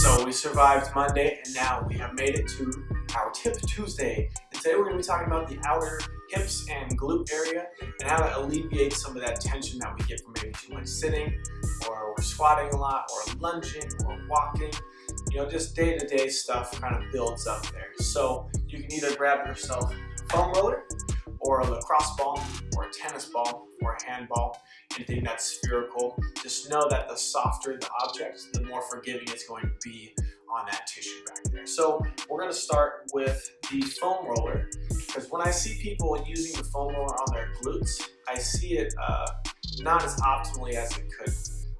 So we survived Monday and now we have made it to our Tip Tuesday. And today we're going to be talking about the outer hips and glute area and how to alleviate some of that tension that we get from maybe too much sitting or we're squatting a lot or lunging or walking. You know, just day-to-day -day stuff kind of builds up there. So you can either grab yourself a foam roller or a lacrosse ball or a tennis ball or a handball, anything that's spherical. Just know that the softer the object, the more forgiving it's going to be on that tissue back there. So we're going to start with the foam roller because when I see people using the foam roller on their glutes, I see it uh, not as optimally as it could.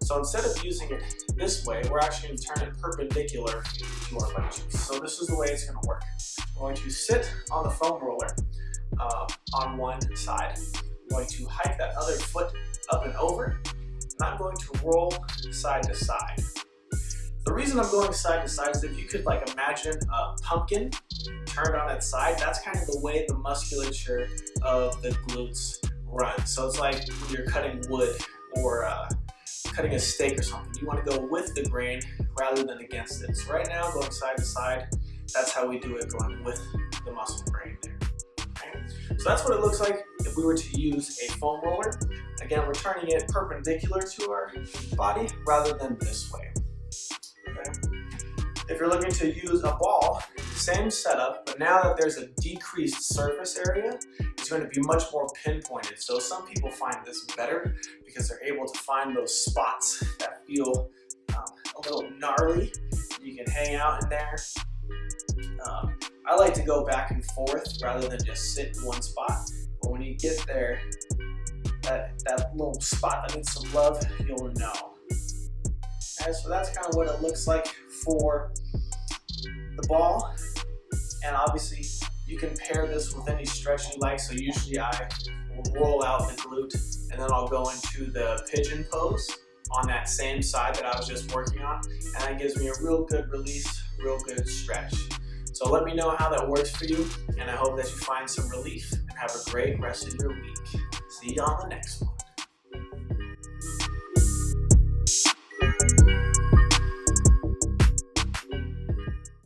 So instead of using it this way, we're actually going to turn it perpendicular to our butt. So this is the way it's going to work. We're going to sit on the foam roller uh, on one side. I'm going to hike that other foot up and over, and I'm going to roll side to side. The reason I'm going side to side is if you could like imagine a pumpkin turned on its side, that's kind of the way the musculature of the glutes run. So it's like when you're cutting wood or uh, cutting a steak or something. You want to go with the grain rather than against it. So right now, going side to side, that's how we do it, going with the muscle grain there. So that's what it looks like if we were to use a foam roller. Again, we're turning it perpendicular to our body rather than this way. Okay. If you're looking to use a ball, same setup, but now that there's a decreased surface area, it's going to be much more pinpointed. So some people find this better because they're able to find those spots that feel um, a little gnarly. You can hang out in there. Um, I like to go back and forth rather than just sit in one spot. But when you get there, that, that little spot that needs some love, you'll know. And so that's kind of what it looks like for the ball. And obviously you can pair this with any stretch you like. So usually I will roll out the glute and then I'll go into the pigeon pose on that same side that I was just working on. And that gives me a real good release, real good stretch. So let me know how that works for you, and I hope that you find some relief and have a great rest of your week. See you on the next one.